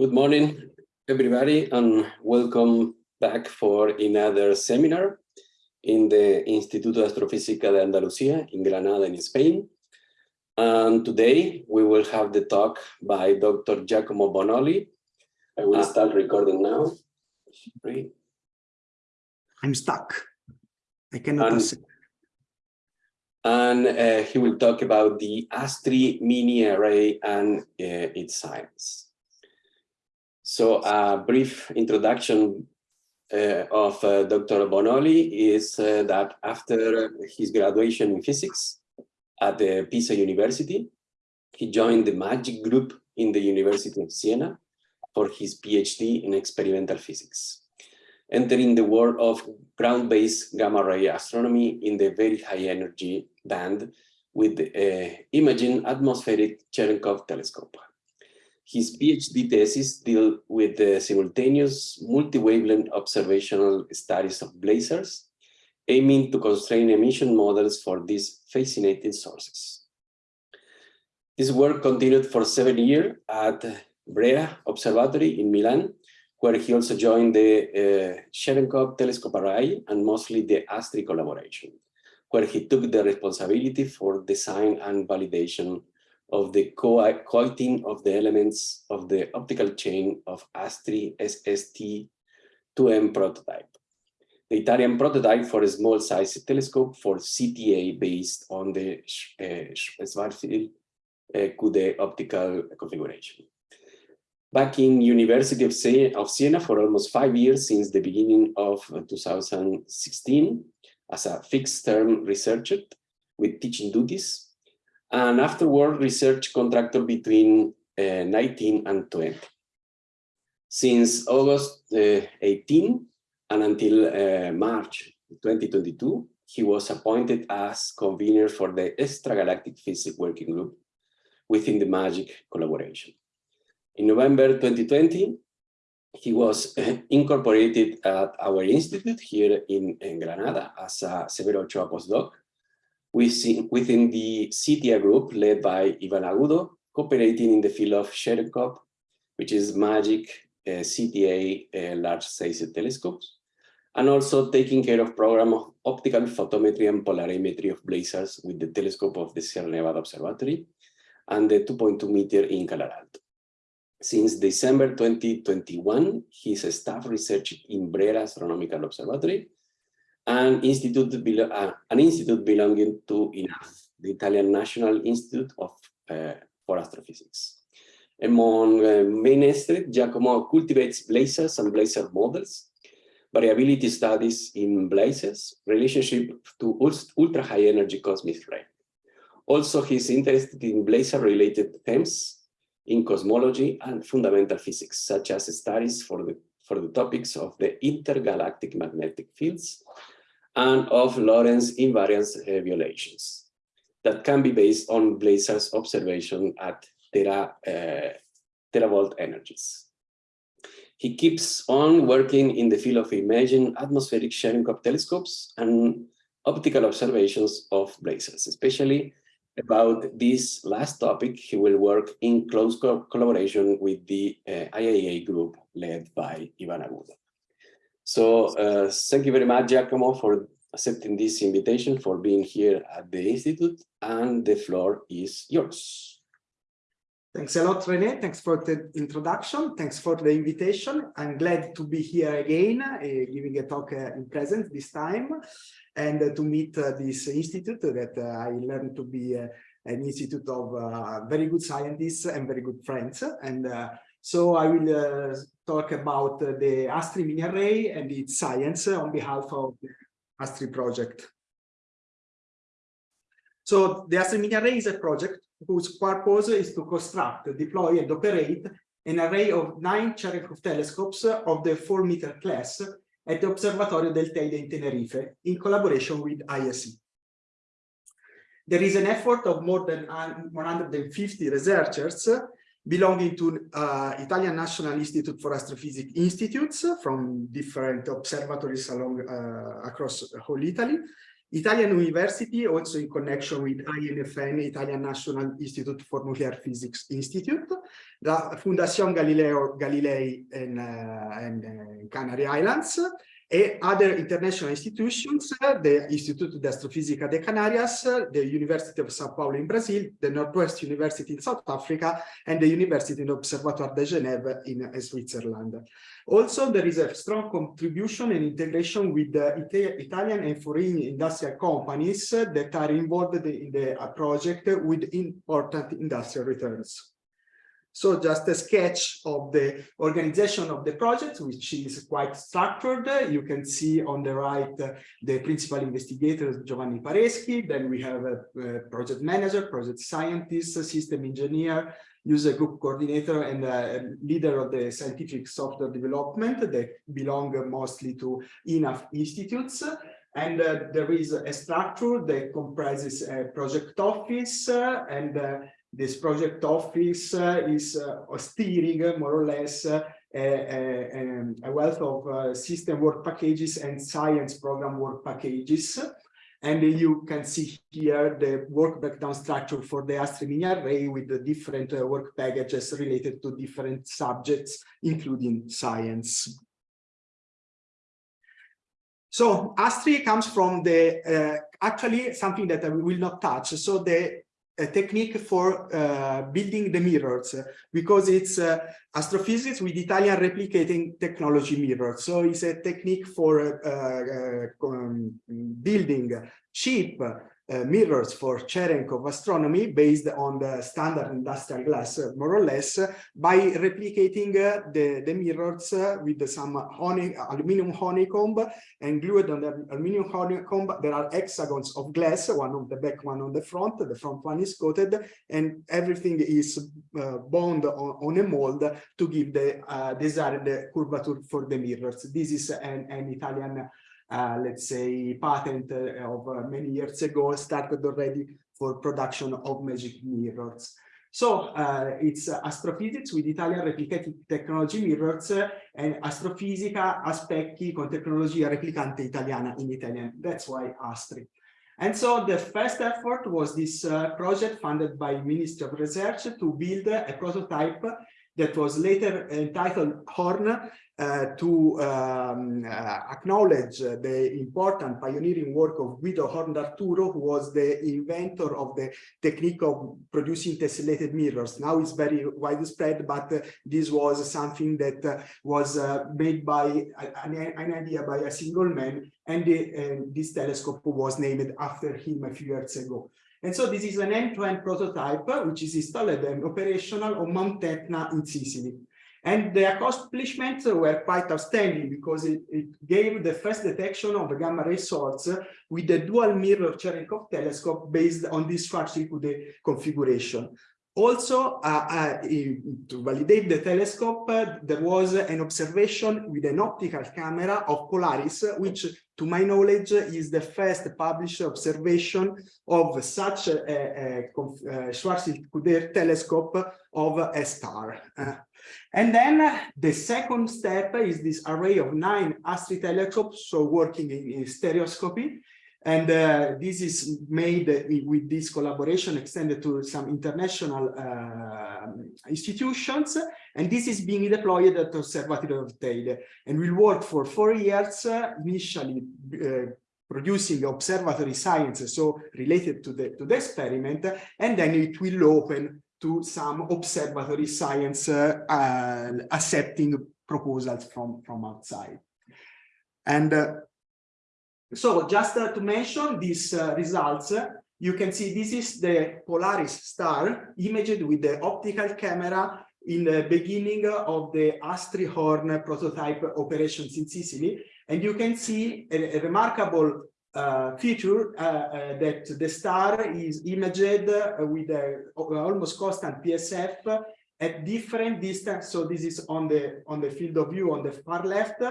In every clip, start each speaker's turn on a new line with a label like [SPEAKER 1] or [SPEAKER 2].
[SPEAKER 1] Good morning, everybody, and welcome back for another seminar in the Instituto de Astrofísica de Andalucía in Granada, in Spain. And today we will have the talk by Dr. Giacomo Bonnoli. I will uh, start recording now.
[SPEAKER 2] I'm stuck. I cannot
[SPEAKER 1] and, and uh, he will talk about the ASTRI mini array and uh, its science. So a brief introduction uh, of uh, Dr. Bonnoli is uh, that after his graduation in physics at the Pisa University, he joined the MAGIC group in the University of Siena for his PhD in experimental physics, entering the world of ground-based gamma ray astronomy in the very high energy band with the uh, Imaging Atmospheric Cherenkov Telescope. His PhD thesis deal with the simultaneous multi-wavelength observational studies of blazars, aiming to constrain emission models for these fascinating sources. This work continued for seven years at Brera Observatory in Milan, where he also joined the uh, Cherenkov Telescope Array and mostly the ASTRI collaboration, where he took the responsibility for design and validation of the coating of the elements of the optical chain of ASTRI SST2M prototype. The Italian prototype for a small size telescope for CTA based on the uh, Schwarzschild uh, Couder optical configuration. Back in University of, Siena, of Siena for almost five years since the beginning of 2016 as a fixed term researcher with teaching duties and afterward research contractor between uh, 19 and 20. Since August uh, 18 and until uh, March 2022, he was appointed as convener for the Extragalactic Physics Working Group within the MAGIC collaboration. In November 2020, he was uh, incorporated at our institute here in, in Granada as a Severo Ochoa postdoc within the CTIA group led by Ivan Agudo, cooperating in the field of Cherenkov, which is MAGIC uh, CTA uh, large size telescopes, and also taking care of program of optical photometry and polarimetry of blazars with the telescope of the Sierra Nevada Observatory and the 2.2 meter in Calar Alto. Since December 2021, he's a staff researcher in Brera Astronomical Observatory an institute, uh, an institute belonging to INAF, the Italian National Institute of uh, for Astrophysics. Among uh, main interests, Giacomo cultivates blazars and blazar models, variability studies in blazars, relationship to ultra-high energy cosmic ray. Also, he's interested in blazar-related themes in cosmology and fundamental physics, such as studies for the, for the topics of the intergalactic magnetic fields and of Lorentz invariance violations that can be based on blazar's observation at tera, uh, teravolt energies. He keeps on working in the field of imaging atmospheric Cherenkov telescopes and optical observations of blazars, especially about this last topic, he will work in close co collaboration with the uh, IAA group led by Ivan Agudo. So uh, thank you very much, Giacomo, for accepting this invitation, for being here at the Institute, and the floor is yours.
[SPEAKER 2] Thanks a lot, René. Thanks for the introduction. Thanks for the invitation. I'm glad to be here again, uh, giving a talk uh, in present this time, and to meet uh, this institute that uh, I learned to be uh, an institute of very good scientists and very good friends. And so I will talk about the ASTRI mini array and its science on behalf of the ASTRI project. So the ASTRI mini array is a project whose purpose is to construct, deploy and operate an array of nine Cherenkov telescopes of the 4 meter class at the Observatorio del Teide in Tenerife in collaboration with ISE. There is an effort of more than 150 researchers belonging to uh, Italian National Institute for Astrophysics institutes from different observatories along uh, across whole Italy, Italian University, also in connection with INFN, Italian National Institute for Nuclear Physics Institute, the Fundación Galileo Galilei in, uh, in uh, Canary Islands, and other international institutions, eh, the Instituto de Astrofísica de Canarias, the University of Sao Paulo in Brazil, the Northwest University in South Africa, and the University of Observatoire de Genève in eh, Switzerland. Also, there is a strong contribution and integration with the Ita Italian and foreign industrial companies that are involved in the project with important industrial returns. So just a sketch of the organization of the project, which is quite structured. You can see on the right uh, the principal investigator, Giovanni Pareschi. Then we have a, a, project manager, project scientist, system engineer, user group coordinator, and leader of the scientific software development that belong mostly to INAF institutes. And uh, there is a structure that comprises a project office uh, and uh, this project office uh, is uh, steering uh, more or less a, a, a, wealth of system work packages and science program work packages. And you can see here the work breakdown structure for the ASTRI mini array with the different uh, work packages related to different subjects, including science. So ASTRI comes from the, uh, actually something that I will not touch. So the a technique for uh, building the mirrors because it's uh, astrophysics with Italian replicating technology mirrors. So it's a technique for uh, uh um, building cheap uh, mirrors for Cherenkov astronomy based on the standard industrial glass, uh, more or less, by replicating uh, the, the mirrors uh, with some honey, aluminum honeycomb and glued on the aluminum honeycomb. There are hexagons of glass, one on the back, one on the front. The front one is coated and everything is uh, bound on, on, a mold to give the uh, desired curvature for the mirrors. This is an, an Italian uh, let's say, patent uh, of uh, many years ago started already for production of magic mirrors. So uh, it's uh, astrophysics with Italian replicating technology mirrors uh, and astrofisica a specchi con tecnologia replicante italiana in Italian. That's why Astri. And so the first effort was this project funded by Ministry of Research to build a prototype that was later entitled Horn uh, to um, uh, acknowledge the important pioneering work of Guido Horn d'Arturo, who was the inventor of the technique of producing tessellated mirrors. Now it's very widespread, but uh, this was something that uh, was uh, made by an, an, idea by a single man, and the, this telescope was named after him a few years ago. And so this is an end-to-end -end prototype, which is installed and operational on Mount Etna in Sicily. And the accomplishments were quite outstanding because it, it, gave the first detection of a gamma ray source with the dual mirror Cherenkov telescope based on this Schwarzschild configuration. Also, uh, uh, to validate the telescope, uh, there was an observation with an optical camera of Polaris, which, to my knowledge, is the first published observation of such a, a, a Schwarzschild telescope of a star. And then uh, the second step is this array of nine ASTRI telescopes, so working in, in stereoscopy. And uh, this is made with this collaboration extended to some international uh, institutions. And this is being deployed at Observatory of Teide and will work for four years, uh, initially uh, producing observatory science, so related to the, to the experiment, and then it will open to some observatory science uh, accepting proposals from, from outside. And uh, so just uh, to mention these uh, results, you can see this is the Polaris star imaged with the optical camera in the beginning of the Astri Horn prototype operations in Sicily. And you can see a, a remarkable uh, feature uh, uh, that the star is imaged with a almost constant PSF at different distance. So this is on the on the field of view on the far left,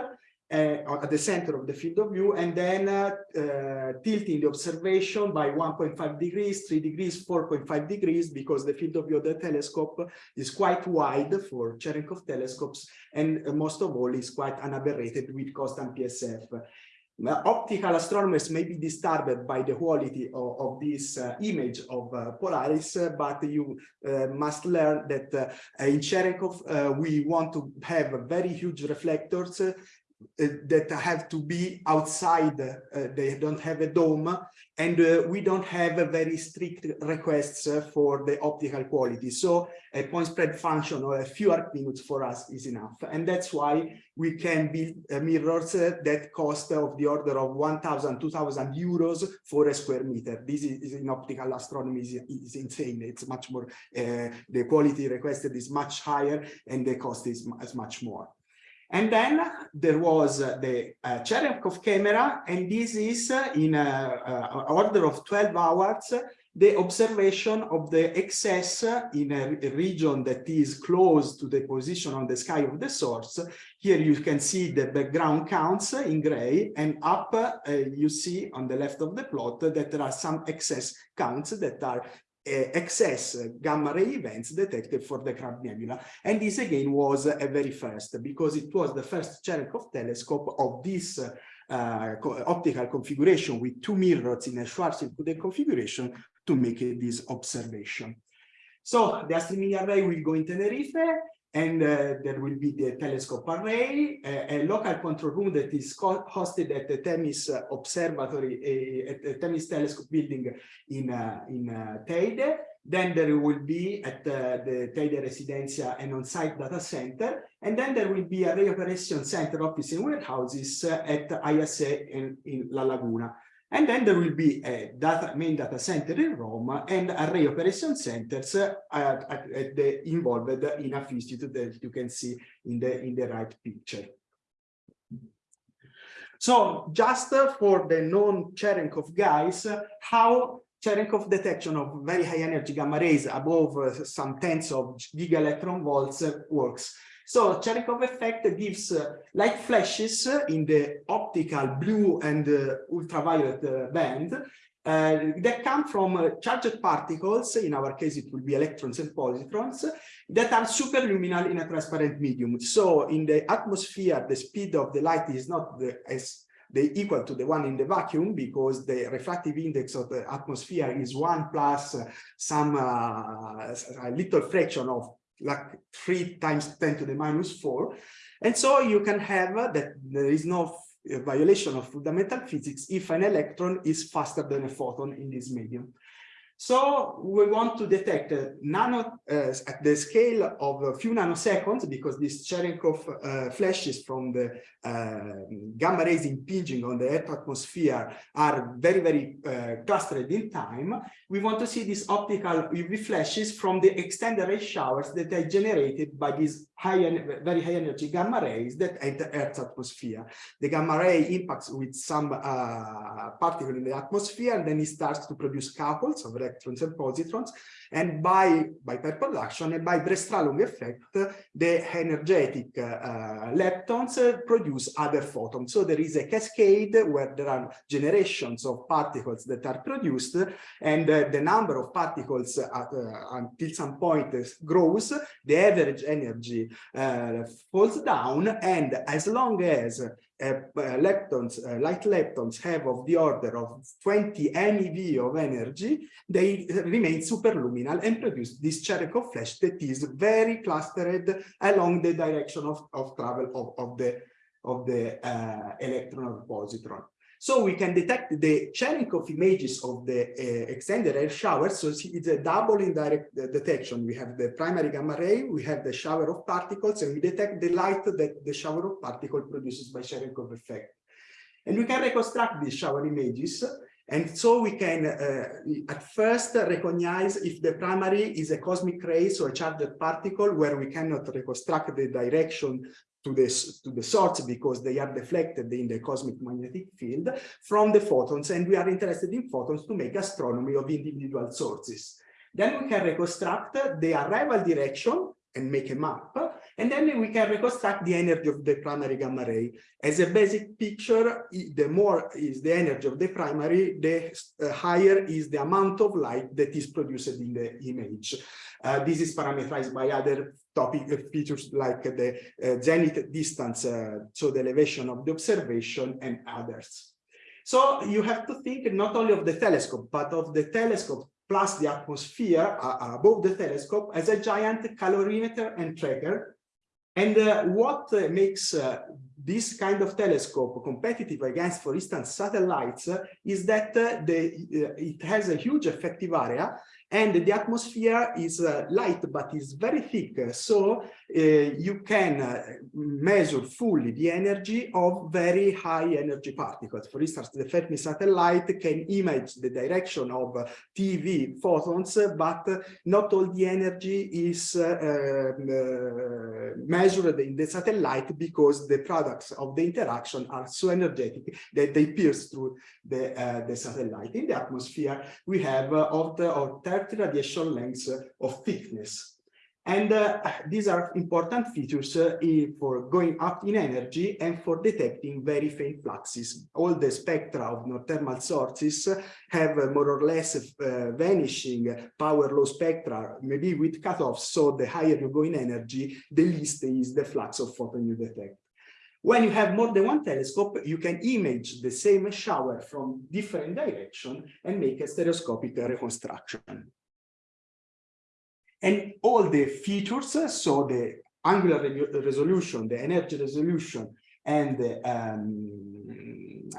[SPEAKER 2] uh, at the center of the field of view, and then uh, uh, tilting the observation by 1.5 degrees, 3 degrees, 4.5 degrees, because the field of view of the telescope is quite wide for Cherenkov telescopes, and most of all is quite unaberrated with constant PSF. Optical astronomers may be disturbed by the quality of, of this uh, image of uh, Polaris, uh, but you uh, must learn that uh, in Cherenkov uh, we want to have very huge reflectors that have to be outside, uh, they don't have a dome, and uh, we don't have very strict requests for the optical quality. So a point spread function or a few arc minutes for us is enough. And that's why we can build mirrors that cost of the order of 1,000, 2,000 euros for a square meter. This is, in optical astronomy is, is, insane. It's much more, uh, the quality requested is much higher and the cost is, is much more. And then there was the uh, Cherenkov camera, and this is uh, in a, order of 12 hours, the observation of the excess in a, a, region that is close to the position on the sky of the source. Here you can see the background counts in gray, and up uh, you see on the left of the plot that there are some excess counts that are excess gamma ray events detected for the Crab Nebula. And this again was a very first because it was the first Cherenkov telescope of this uh, optical configuration with two mirrors in a Schwarzschild configuration to make this observation. So the Astri mini array will go in Tenerife and uh, there will be the telescope array, a, a, local control room that is hosted at the Themis Observatory, at the Themis Telescope building in, uh, in uh, Teide. Then there will be at uh, the Teide Residencia an on-site data center. And then there will be a Ray Operation Center office and warehouses uh, at ISA in, in La Laguna. And then there will be a data, main data center in Rome and array operation centers uh, at, at the, involved in a institute that you can see in the, in the right picture. So just for the non-Cherenkov guys, how Cherenkov detection of very high energy gamma rays above some tens of giga electron volts works. So Cherenkov effect gives uh, light flashes in the optical blue and uh, ultraviolet uh, band uh, that come from uh, charged particles, in our case it will be electrons and positrons, that are superluminal in a transparent medium. So in the atmosphere, the speed of the light is not the, as equal to the one in the vacuum because the refractive index of the atmosphere is one plus some uh, a little fraction of like three times 10 to the minus four. And so you can have uh, that there is no violation of fundamental physics if an electron is faster than a photon in this medium. So we want to detect uh, nano uh, at the scale of a few nanoseconds because these Cherenkov uh, flashes from the uh, gamma rays impinging on the Earth atmosphere are very, very uh, clustered in time. We want to see these optical UV flashes from the extended ray showers that are generated by these high, very high energy gamma rays that enter Earth's atmosphere. The gamma ray impacts with some uh, particle in the atmosphere and then it starts to produce couples of electrons and positrons. And by, by pair production and by Bremsstrahlung effect, the energetic uh, leptons produce other photons. So there is a cascade where there are generations of particles that are produced and uh, the number of particles at, uh, until some point grows, the average energy uh, falls down and as long as uh, leptons, uh, light leptons have of the order of 20 MeV of energy, they remain superluminal and produce this Cherenkov flash that is very clustered along the direction of, of travel of, of the of the uh, electron or positron. So we can detect the Cherenkov images of the uh, extended air shower. So it's a double indirect uh, detection. We have the primary gamma ray, we have the shower of particles, and we detect the light that the shower of particle produces by Cherenkov effect. And we can reconstruct these shower images. And so we can uh, at first recognize if the primary is a cosmic ray, so a charged particle where we cannot reconstruct the direction to the, to the source because they are deflected in the cosmic magnetic field from the photons and we are interested in photons to make astronomy of individual sources. Then we can reconstruct the arrival direction and make a map. And then we can reconstruct the energy of the primary gamma ray. As a basic picture, the more is the energy of the primary, the uh, higher is the amount of light that is produced in the image. Uh, this is parameterized by other topic uh, features like the uh, zenith distance, uh, so the elevation of the observation and others. So you have to think not only of the telescope, but of the telescope plus the atmosphere uh, above the telescope as a giant calorimeter and tracker. And uh, what uh, makes uh, this kind of telescope competitive against, for instance, satellites uh, is that uh, the, it has a huge effective area and the atmosphere is uh, light but is very thick. So uh, you can uh, measure fully the energy of very high energy particles. For instance the Fermi satellite can image the direction of TeV photons but not all the energy is uh, um, uh, measured in the satellite because the products of the interaction are so energetic that they pierce through the, uh, the satellite. In the atmosphere we have of the of 30 radiation lengths of thickness. And uh, these are important features uh, for going up in energy and for detecting very faint fluxes. All the spectra of non-thermal sources have uh, more or less uh, vanishing power law spectra, maybe with cutoffs. So the higher you go in energy, the least is the flux of photon you detect. When you have more than one telescope, you can image the same shower from different direction and make a stereoscopic reconstruction. And all the features, so the angular re resolution, the energy resolution, and the um,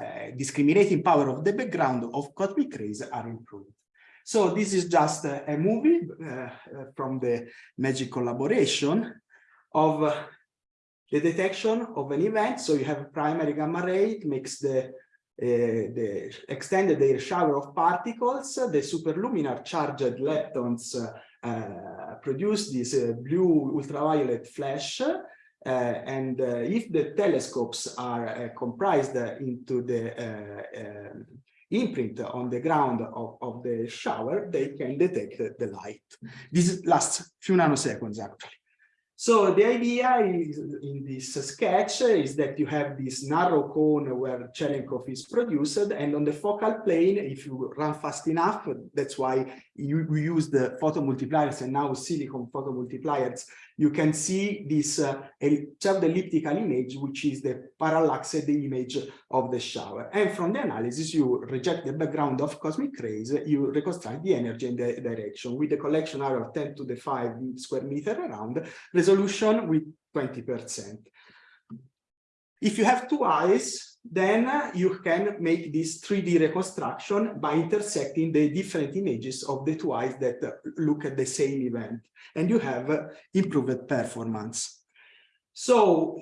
[SPEAKER 2] uh, discriminating power of the background of cosmic rays are improved. So this is just a, a movie uh, from the MAGIC collaboration of uh, the detection of an event. So you have a primary gamma ray, it makes the uh, the extended shower of particles, the superluminar charged leptons uh, uh, produce this uh, blue ultraviolet flash uh, and if the telescopes are comprised into the imprint on the ground of, of the shower, they can detect the light. This lasts few nanoseconds actually. So the idea is, in this sketch is that you have this narrow cone where Cherenkov is produced, and on the focal plane, if you run fast enough, that's why you, we use the photomultipliers and now silicon photomultipliers, you can see this uh, elliptical image, which is the parallaxed image of the shower. And from the analysis, you reject the background of cosmic rays, you reconstruct the energy and the direction with the collection area of 10 to the 5 square meter around, resolution with 20%. If you have two eyes, then you can make this 3D reconstruction by intersecting the different images of the two eyes that look at the same event, and you have improved performance. So,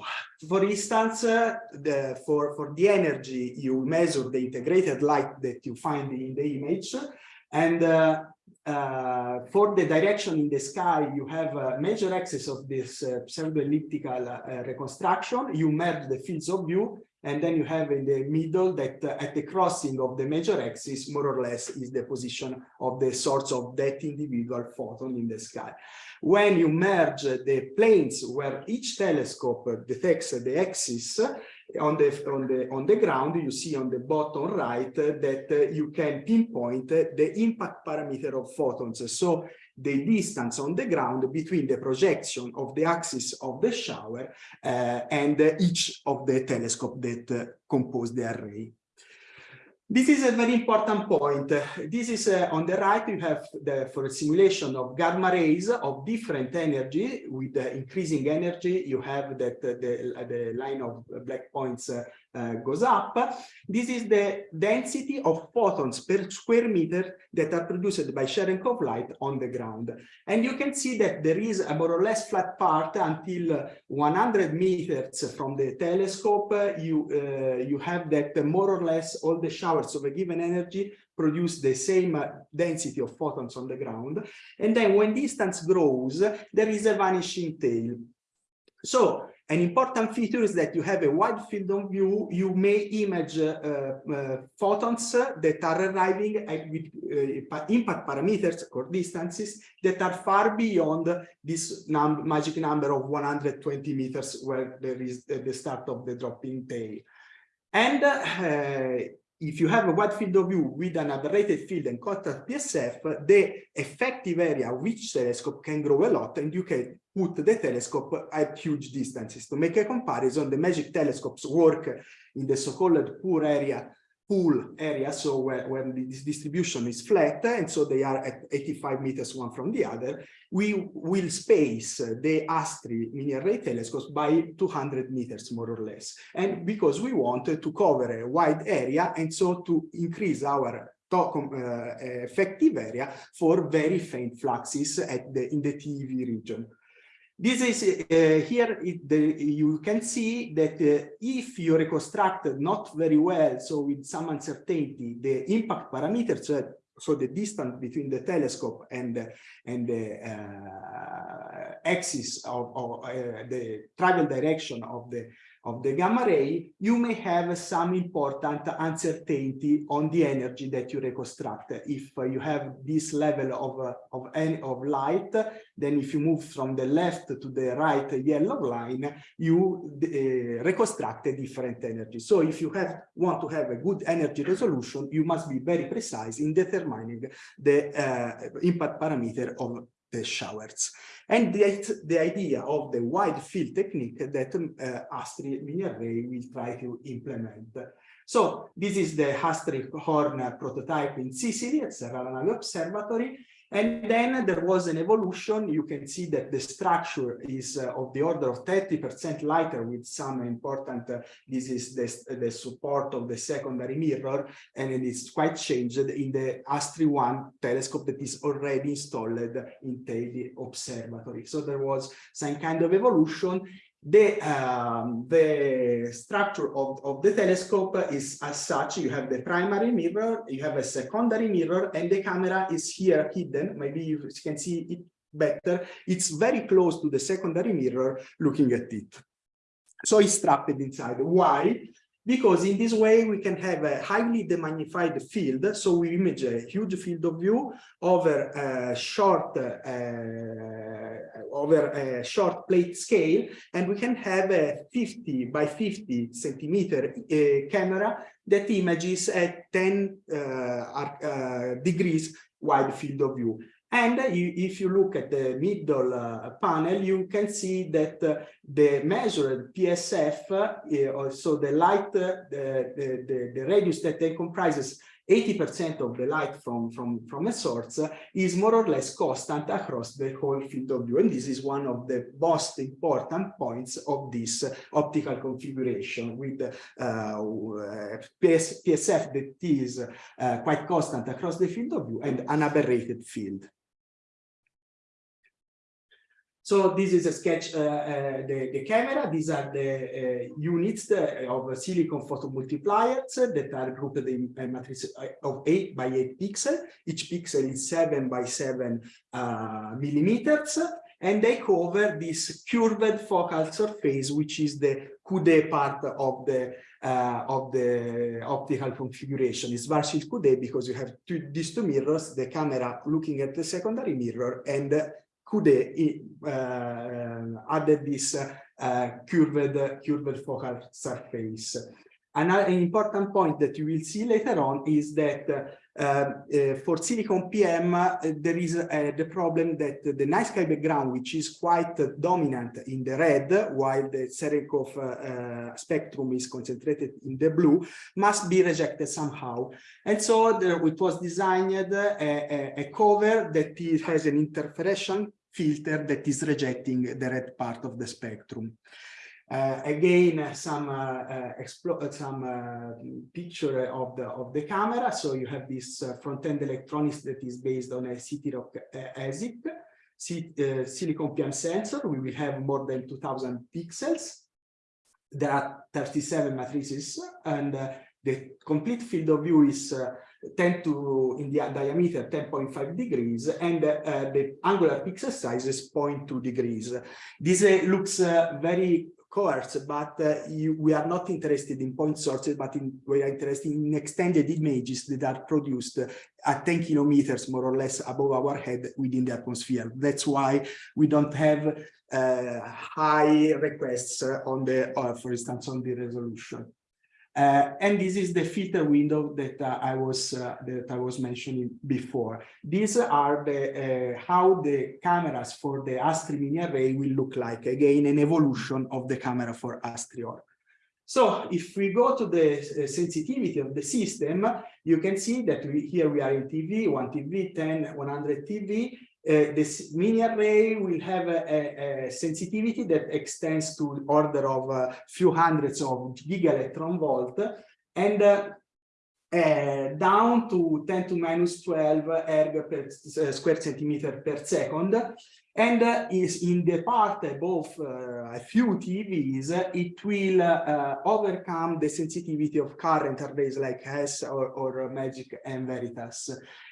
[SPEAKER 2] for instance, uh, the, for, for the energy, you measure the integrated light that you find in the image, and uh, for the direction in the sky, you have a major axis of this uh, pseudo-elliptical uh, reconstruction. You merge the fields of view, and then you have in the middle that uh, at the crossing of the major axis, more or less, is the position of the source of that individual photon in the sky. When you merge the planes where each telescope detects the axis, on the on the on the ground you see on the bottom right that you can pinpoint the impact parameter of photons. So the distance on the ground between the projection of the axis of the shower uh, and each of the telescope that uh, compose the array this is a very important point. This is uh, on the right, you have the, for a simulation of gamma rays of different energy with uh, increasing energy, you have that uh, the, the line of black points uh, uh, goes up. This is the density of photons per square meter that are produced by Cherenkov light on the ground. And you can see that there is a more or less flat part until 100 meters from the telescope. You, uh, you have that more or less all the showers of a given energy produce the same density of photons on the ground. And then when distance grows, there is a vanishing tail. So an important feature is that you have a wide field of view. You may image uh, uh, photons that are arriving at with uh, impact parameters or distances that are far beyond this num magic number of 120 meters where there is the start of the dropping tail. And uh, if you have a wide field of view with an aberrated field and contact PSF, the effective area each telescope can grow a lot and you can put the telescope at huge distances. To make a comparison, the magic telescopes work in the so-called poor area pool area, so where, where this distribution is flat, and so they are at 85 meters one from the other, we will space the ASTRI mini array telescopes by 200 meters more or less. And because we want to cover a wide area, and so to increase our uh, effective area for very faint fluxes at the, in the TeV region. This is uh, here it, the, you can see that uh, if you reconstruct not very well, so with some uncertainty, the impact parameters, so, so the distance between the telescope and, and the uh, axis of, of uh, the travel direction of the of the gamma ray, you may have some important uncertainty on the energy that you reconstruct. If you have this level of, of, of light, then if you move from the left to the right yellow line, you uh, reconstruct a different energy. So if you have want to have a good energy resolution, you must be very precise in determining the uh, impact parameter of the showers. And the, the idea of the wide field technique that uh, ASTRI mini array will try to implement. So this is the ASTRI horn prototype in Sicily at Serra La Nave Observatory. And then there was an evolution. You can see that the structure is uh, of the order of 30% lighter with some important, uh, this is the, the support of the secondary mirror, and it is quite changed in the ASTRI 1 telescope that is already installed in Teide Observatory. So there was some kind of evolution the um, the structure of, of the telescope is as such you have the primary mirror you have a secondary mirror and the camera is here hidden. Maybe you can see it better. It's very close to the secondary mirror looking at it. So it's trapped inside. Why because in this way we can have a highly demagnified field. So we image a huge field of view over a short uh, over a short plate scale, and we can have a 50 by 50 centimeter uh, camera that images at 10 uh, uh, degrees wide field of view. And if you look at the middle uh, panel, you can see that uh, the measured PSF, uh, so the light, the, the, the, the, radius that comprises 80% of the light from, from, from a source is more or less constant across the whole field of view. And this is one of the most important points of this optical configuration with uh, PS, PSF that is uh, quite constant across the field of view and an aberrated field. So this is a sketch, uh, uh, the, the camera. These are the uh, units of silicon photomultipliers that are grouped in a matrix of 8 by 8 pixels. Each pixel is 7 by 7 millimeters. And they cover this curved focal surface, which is the Couder part of the uh, of the optical configuration. It's Schwarzschild Couder because you have two, these two mirrors, the camera looking at the secondary mirror and Couder uh, eh, added this uh, curved, curved focal surface. Another important point that you will see later on is that eh, for silicon PM, there is the problem that the night sky background, which is quite dominant in the red, while the Cherenkov uh, spectrum is concentrated in the blue, must be rejected somehow. And so there, it was designed a, a, a cover that has an interferential filter that is rejecting the red part of the spectrum. Uh, again, some uh, uh, some uh, picture of the of the camera. So you have this uh, front-end electronics that is based on a CITIROC uh, ASIC, silicon PM sensor. We will have more than 2,000 pixels. There are 37 matrices, and the complete field of view is 10 to in the diameter 10.5 degrees and uh, the angular pixel size is 0.2 degrees. This uh, looks uh, very coarse, but uh, you, we are not interested in point sources, but in, we are interested in extended images that are produced at 10 kilometers more or less above our head within the atmosphere. That's why we don't have uh, high requests on the, uh, for instance, on the resolution. Uh, and this is the filter window that uh, I was uh, that I was mentioning before. These are the uh, how the cameras for the Astri mini array will look like. Again, an evolution of the camera for Astri Horn. So if we go to the uh, sensitivity of the system, you can see that we, here we are in TeV, 1 TeV, 10, 100 TeV, uh, this mini array will have a, a, a, sensitivity that extends to order of a few hundreds of giga electron volt and uh, uh, down to 10 to minus 12 erg per uh, square centimeter per second and uh, is in the part above uh, a few TeVs, it will overcome the sensitivity of current arrays like HESS or, or Magic and Veritas.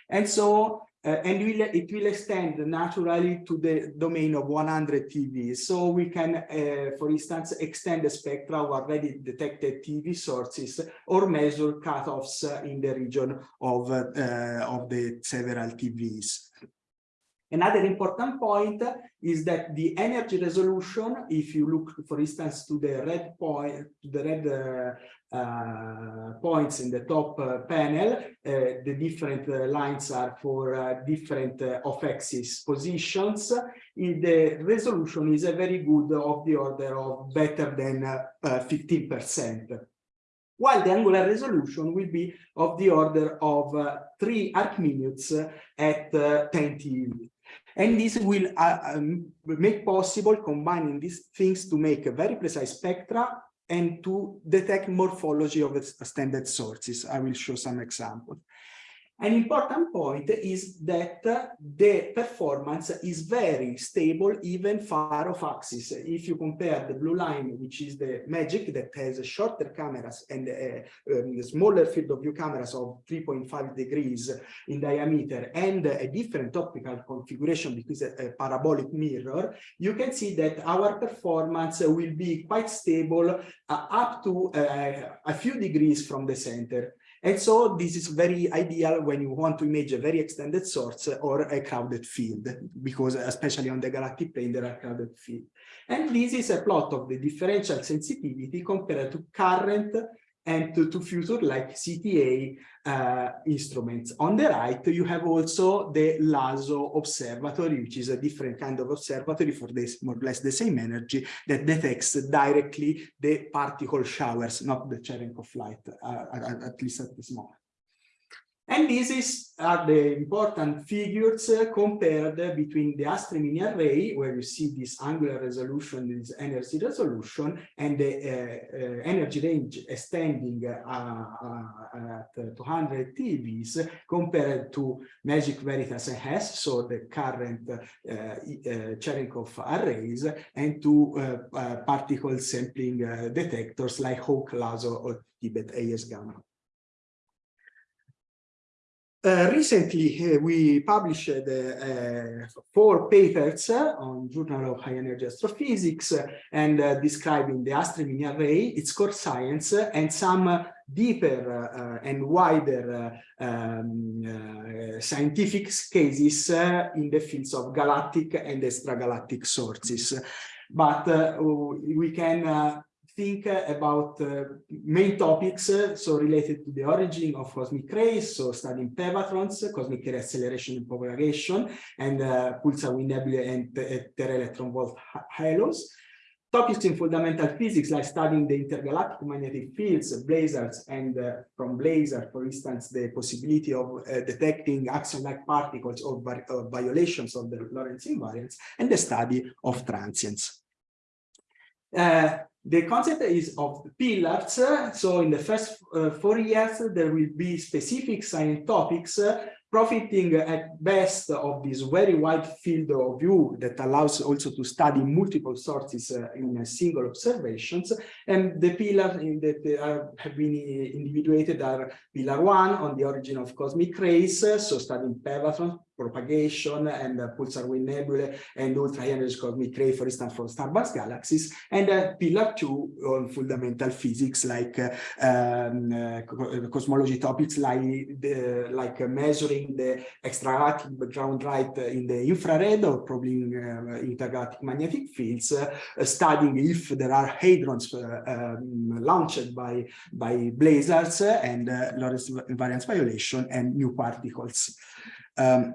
[SPEAKER 2] And so uh, and will, it will extend naturally to the domain of 100 TeVs. So we can, uh, for instance, extend the spectra of already detected TeV sources or measure cutoffs in the region of, uh, of the several TeVs. Another important point is that the energy resolution, if you look, for instance, to the red point, to the red uh, uh, points in the top uh, panel, uh, the different uh, lines are for uh, different off-axis positions. The resolution is a very good of the order of better than 15% while the angular resolution will be of the order of uh, 3 arc minutes at uh, 10 TeV. And this will uh, um, make possible combining these things to make a very precise spectra and to detect morphology of the standard sources. I will show some examples. An important point is that the performance is very stable even far off axis. If you compare the blue line, which is the Magic that has shorter cameras and a, um, smaller field of view cameras of 3.5 degrees in diameter and a different optical configuration because a, a parabolic mirror, you can see that our performance will be quite stable uh, up to uh, a few degrees from the center. And so this is very ideal when you want to image a very extended source or a crowded field, because especially on the galactic plane, there are crowded fields. And this is a plot of the differential sensitivity compared to current and to, to future like CTA uh, instruments. On the right, you have also the LHAASO observatory, which is a different kind of observatory for this more or less the same energy that detects directly the particle showers, not the Cherenkov light, uh, at, at least at this moment. And this is are the important figures uh, compared between the Astri mini array, where you see this angular resolution, this energy resolution, and the uh, uh, energy range extending uh, uh, at 200 TeVs compared to Magic Veritas and so the current uh, Cherenkov arrays, and to particle sampling detectors like HAWC, LHAASO, or Tibet AS gamma. Uh, recently, uh, we published uh, four papers on Journal of High Energy Astrophysics uh, and uh, describing the mini array, its core science, uh, and some deeper and wider um, scientific cases in the fields of galactic and extragalactic sources. But we can think about uh, main topics, uh, so related to the origin of cosmic rays, so studying pevatrons, cosmic ray acceleration and propagation, and uh, pulsar wind nebulae and tera-electron volt halos. Topics in fundamental physics, like studying the intergalactic magnetic fields, blazars, and uh, from blazar, for instance, the possibility of uh, detecting axion-like particles or, or violations of the Lorentz invariance, and the study of transients. Uh, the concept is of pillars. So in the first uh, four years, there will be specific science topics uh, profiting at best of this very wide field of view that allows also to study multiple sources uh, in single observations. And the pillars that are, have been individuated are pillar one on the origin of cosmic rays, so studying pevatron, propagation and uh, pulsar wind nebulae and ultra high energy cosmic ray, for instance, from starburst galaxies, and uh, pillar two on fundamental physics like uh, um, uh, cosmology topics like the, like measuring the extragalactic background light in the infrared or probing uh, intergalactic magnetic fields, uh, studying if there are hadrons um, launched by by blazars and Lorentz invariance violation and new particles. Um,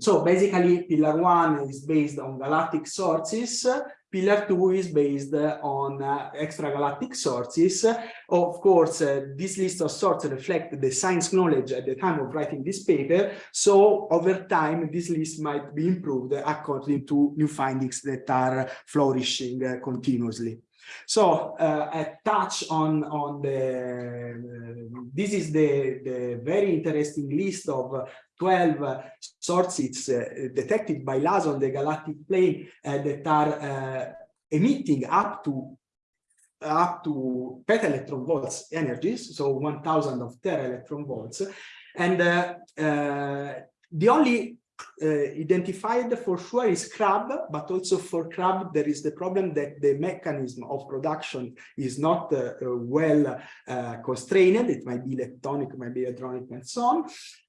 [SPEAKER 2] so basically, pillar one is based on galactic sources. Pillar two is based on uh, extragalactic sources. Of course, uh, this list of sources reflect the science knowledge at the time of writing this paper. So over time, this list might be improved according to new findings that are flourishing uh, continuously. So uh, a touch on on the uh, this is the the very interesting list of 12 sources uh, detected by LHAASO on the galactic plane uh, that are uh, emitting up to up to peta-electron volts energies, so 1000 of tera-electron volts. And uh, uh, the only identified for sure is crab, but also for crab there is the problem that the mechanism of production is not uh, uh, well uh, constrained. It might be electronic, might be hadronic, and so on.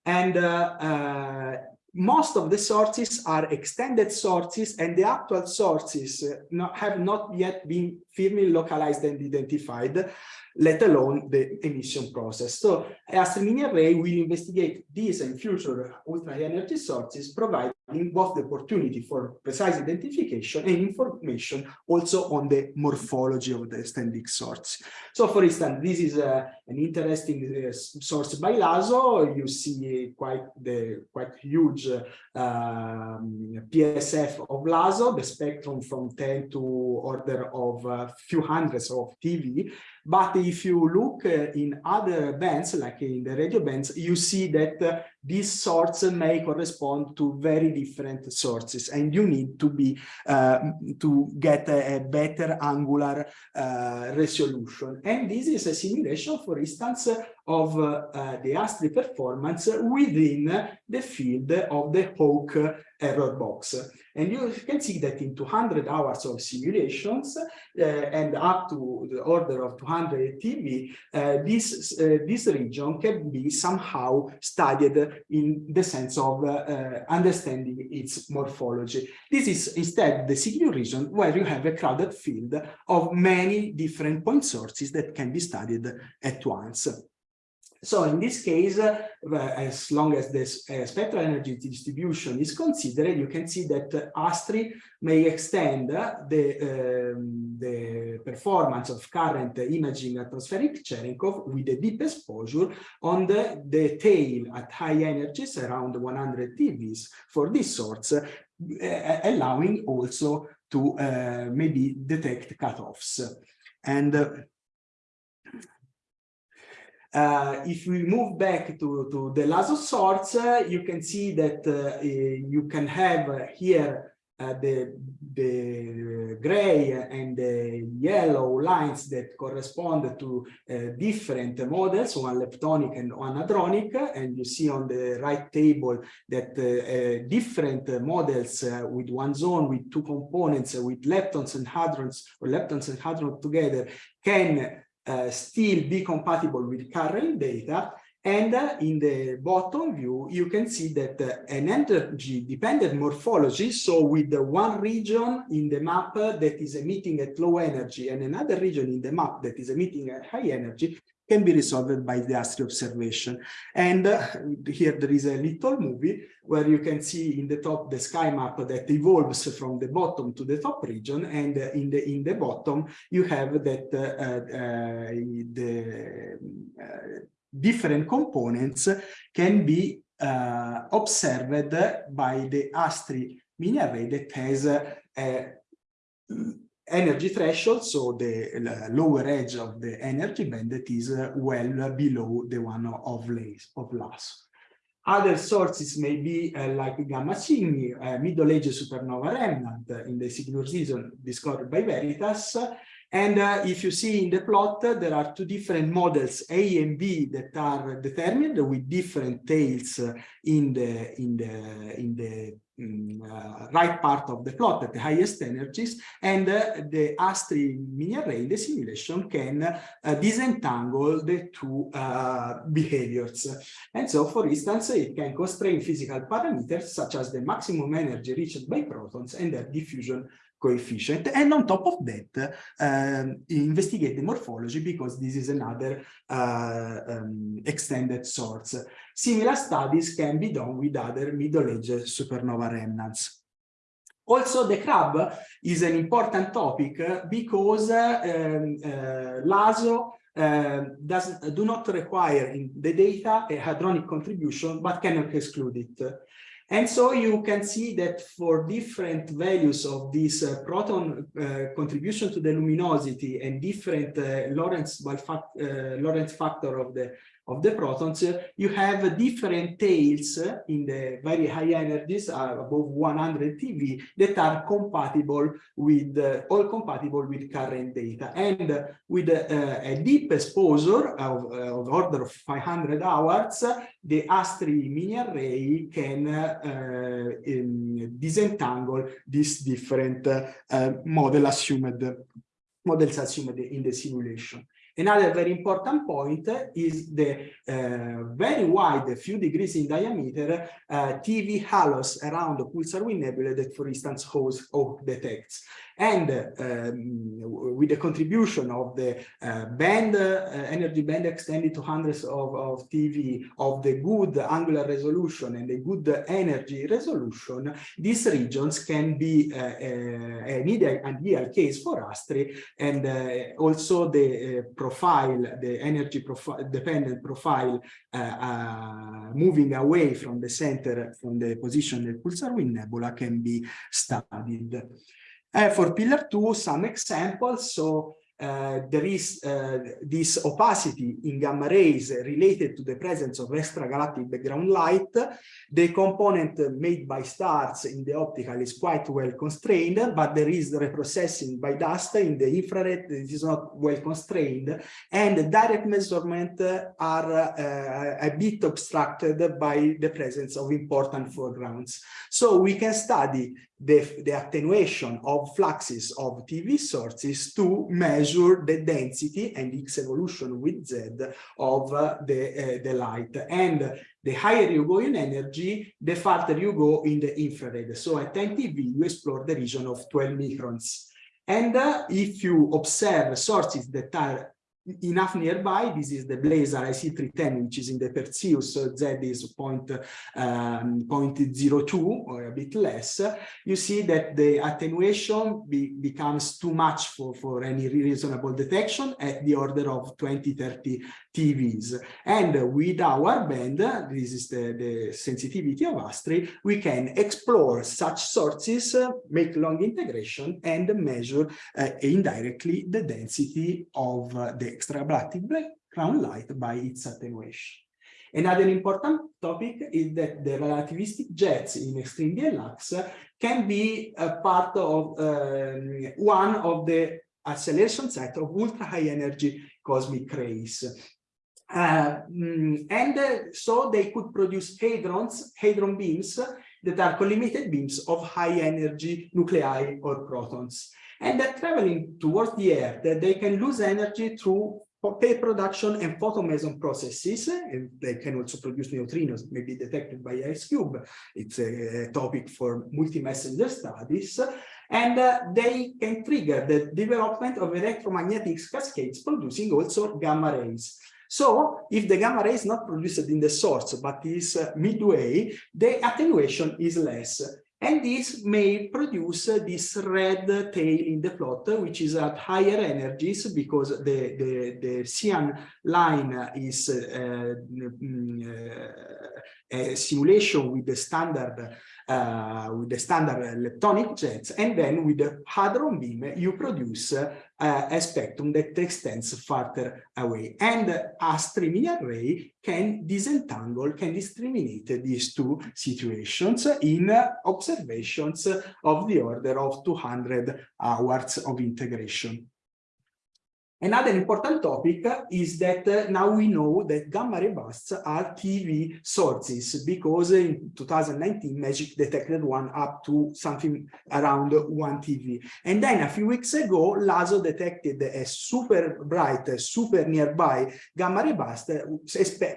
[SPEAKER 2] And uh, uh, most of the sources are extended sources and the actual sources not, have not yet been firmly localized and identified let alone the emission process. So ASTRI Mini Array will investigate these and future ultra energy sources, providing both the opportunity for precise identification and information also on the morphology of the standing source. So for instance, this is uh, an interesting uh, source by LHAASO. You see quite the quite huge uh, um, PSF of LHAASO, the spectrum from 10 to order of a uh, few hundreds of TeV. But if you look uh, in other bands, like in the radio bands, you see that these sorts may correspond to very different sources and you need to be uh, to get a, a better angular uh, resolution. And this is a simulation for instance of uh, the ASTRI performance within the field of the HAWC error box. And you can see that in 200 hours of simulations uh, and up to the order of 200 TeV, uh, this, uh, this region can be somehow studied in the sense of uh, understanding its morphology. This is instead the CQ region where you have a crowded field of many different point sources that can be studied at once. So in this case, uh, as long as this uh, spectral energy distribution is considered, you can see that uh, ASTRI may extend the, um, the performance of current imaging atmospheric Cherenkov with a deep exposure on the, the tail at high energies around 100 TeVs for this source, uh, allowing also to maybe detect cutoffs. And uh, uh, if we move back to, to the LHAASO source, uh, you can see that uh, you can have here uh, the, the gray and the yellow lines that correspond to uh, different models, one leptonic and one hadronic. And you see on the right table that uh, different models with one zone, with two components, with leptons and hadrons, or leptons and hadrons together, can uh, still be compatible with current data. And uh, in the bottom view, you can see that uh, an energy dependent morphology, so with the one region in the map that is emitting at low energy and another region in the map that is emitting at high energy, can be resolved by the ASTRI observation. And uh, here there is a little movie where you can see in the top the sky map that evolves from the bottom to the top region. And uh, in the in the bottom, you have that uh, uh the uh, different components can be uh, observed by the ASTRI mini array that has a energy threshold, so the lower edge of the energy band that is uh, well below the one of, of LHAASO. Other sources may be uh, like Gamma Cygni, uh, middle age supernova remnant in the Cygnus season discovered by Veritas. And uh, if you see in the plot, there are two different models, A and B, that are determined with different tails in the in the in the uh, right part of the plot at the highest energies, and uh, the ASTRI mini array in the simulation can uh, disentangle the two behaviors. And so, for instance, it can constrain physical parameters such as the maximum energy reached by protons and their diffusion coefficient. And on top of that, um, investigate the morphology because this is another uh, um, extended source. Similar studies can be done with other middle-age supernova remnants. Also, the crab is an important topic because uh, um, uh, LHAASO uh, does do not require in the data a hadronic contribution, but cannot exclude it. And so you can see that for different values of this uh, proton uh, contribution to the luminosity and different uh, Lorentz, uh, Lorentz factor of the of the protons, you have different tails in the very high energies, uh, above 100 TeV, that are compatible with, uh, all compatible with current data. And with uh, a deep exposure of, uh, of, order of 500 hours, the ASTRI mini array can uh, in, disentangle these different uh, model assumed models assumed in the simulation. Another very important point is the uh, very wide, few degrees in diameter, uh, TeV halos around the pulsar wind nebula that, for instance, host or detects. And um, with the contribution of the uh, band, uh, energy band extended to hundreds of, of TeV, of the good angular resolution and the good energy resolution, these regions can be uh, an ideal, ideal case for ASTRI and also the profile, the energy profile, dependent profile moving away from the center, from the position of the pulsar wind nebula can be studied. Uh, for pillar two, some examples. So uh, there is uh, this opacity in gamma rays related to the presence of extragalactic background light. The component made by stars in the optical is quite well constrained, but there is reprocessing by dust in the infrared. It is not well constrained, and direct measurement are uh, a bit obstructed by the presence of important foregrounds. So we can study the, the attenuation of fluxes of TeV sources to measure the density and its evolution with Z of uh, the, uh, the light. And the higher you go in energy, the farther you go in the infrared. So at 10 TeV, you explore the region of 12 microns. And uh, if you observe sources that are enough nearby. This is the Blazar IC310, which is in the Perseus. So Z is point, um, 0.02 or a bit less. You see that the attenuation be, becomes too much for, for any reasonable detection at the order of 20, 30 TeVs. And with our band, this is the, the sensitivity of ASTRI, we can explore such sources, uh, make long integration, and measure uh, indirectly the density of uh, the extragalactic background light by its attenuation. Another important topic is that the relativistic jets in extreme DLX can be a part of um, one of the acceleration set of ultra high energy cosmic rays. Uh, and uh, so they could produce hadrons, hadron beams that are collimated beams of high energy nuclei or protons. And that traveling towards the Earth, they can lose energy through tape production and photomeson processes. And they can also produce neutrinos, maybe detected by IceCube. It's a, topic for multi-messenger studies. And uh, they can trigger the development of electromagnetic cascades producing also gamma rays. So if the gamma ray is not produced in the source, but is uh, midway, the attenuation is less. And this may produce this red tail in the plot, which is at higher energies because the, the, the cyan line is uh, mm, uh, a simulation with the standard uh, with the standard leptonic jets, and then with the hadron beam, you produce Uh, a spectrum that extends farther away. And a mini array can disentangle, can discriminate these two situations in observations of the order of 200 hours of integration. Another important topic is that uh, now we know that gamma ray bursts are TeV sources because in 2019 MAGIC detected one up to something around one TeV. And then a few weeks ago, LHAASO detected a super bright, super nearby gamma ray burst uh,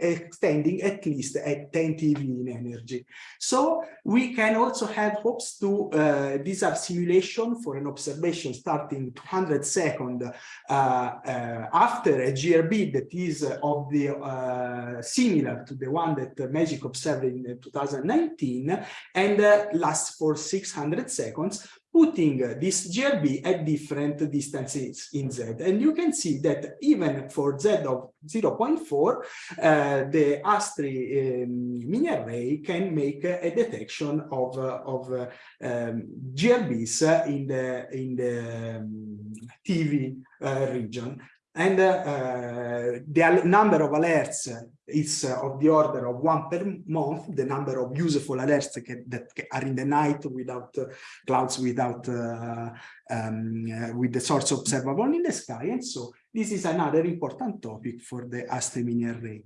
[SPEAKER 2] extending at least at 10 TeV in energy. So we can also have hopes to, uh, these are simulation for an observation starting 200 second uh, after a GRB that is of the uh, similar to the one that Magic observed in 2019 and uh, lasts for 600 seconds, putting this GRB at different distances in Z. And you can see that even for Z of 0.4, uh, the ASTRI um, mini array can make a detection of, uh, of uh, um, GRBs in the, in the um, TeV uh, region. And uh, the number of alerts is of the order of one per month, the number of useful alerts that are in the night without uh, clouds, without uh, um, uh, with the source observable in the sky. And so this is another important topic for the ASTRI mini array.